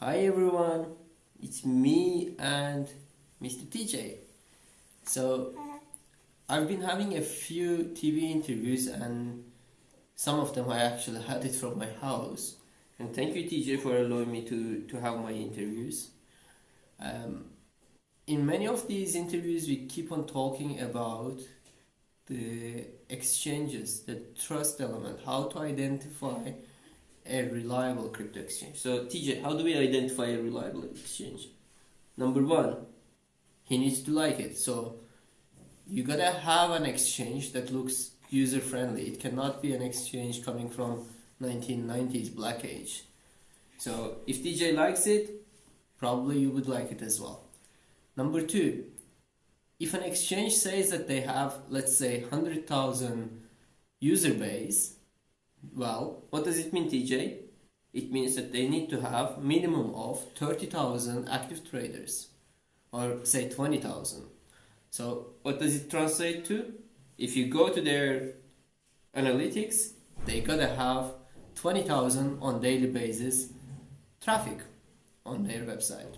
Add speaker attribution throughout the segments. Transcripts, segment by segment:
Speaker 1: Hi everyone, it's me and Mr. TJ. So, I've been having a few TV interviews and some of them I actually had it from my house. And thank you TJ for allowing me to, to have my interviews. Um, in many of these interviews, we keep on talking about the exchanges, the trust element, how to identify a reliable crypto exchange. So, TJ, how do we identify a reliable exchange? Number one, he needs to like it. So, you gotta have an exchange that looks user friendly. It cannot be an exchange coming from 1990s black age. So, if TJ likes it, probably you would like it as well. Number two, if an exchange says that they have, let's say, 100,000 user base, well, what does it mean, TJ? It means that they need to have minimum of 30,000 active traders, or say 20,000. So what does it translate to? If you go to their analytics, they gotta have 20,000 on daily basis traffic on their website.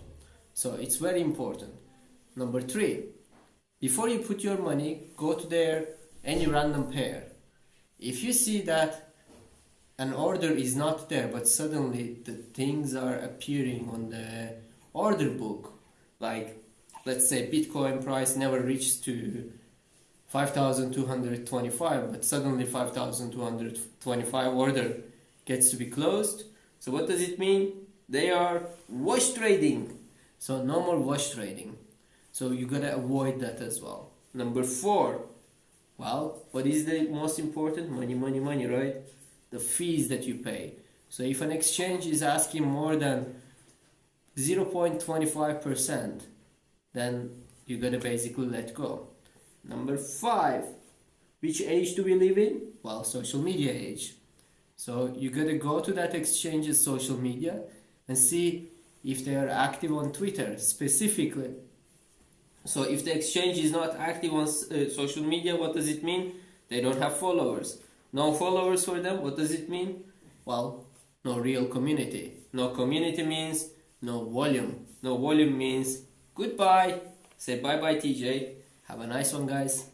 Speaker 1: So it's very important. Number three, before you put your money, go to their any random pair. If you see that an order is not there but suddenly the things are appearing on the order book. Like let's say bitcoin price never reached to 5225 but suddenly 5225 order gets to be closed. So what does it mean? They are wash trading. So no more wash trading. So you gotta avoid that as well. Number four. Well what is the most important? Money money money right the fees that you pay. So if an exchange is asking more than 0.25%, then you gotta basically let go. Number five, which age do we live in? Well, social media age. So you gotta go to that exchange's social media and see if they are active on Twitter specifically. So if the exchange is not active on uh, social media, what does it mean? They don't have followers. No followers for them, what does it mean? Well, no real community. No community means no volume. No volume means goodbye. Say bye bye, TJ. Have a nice one, guys.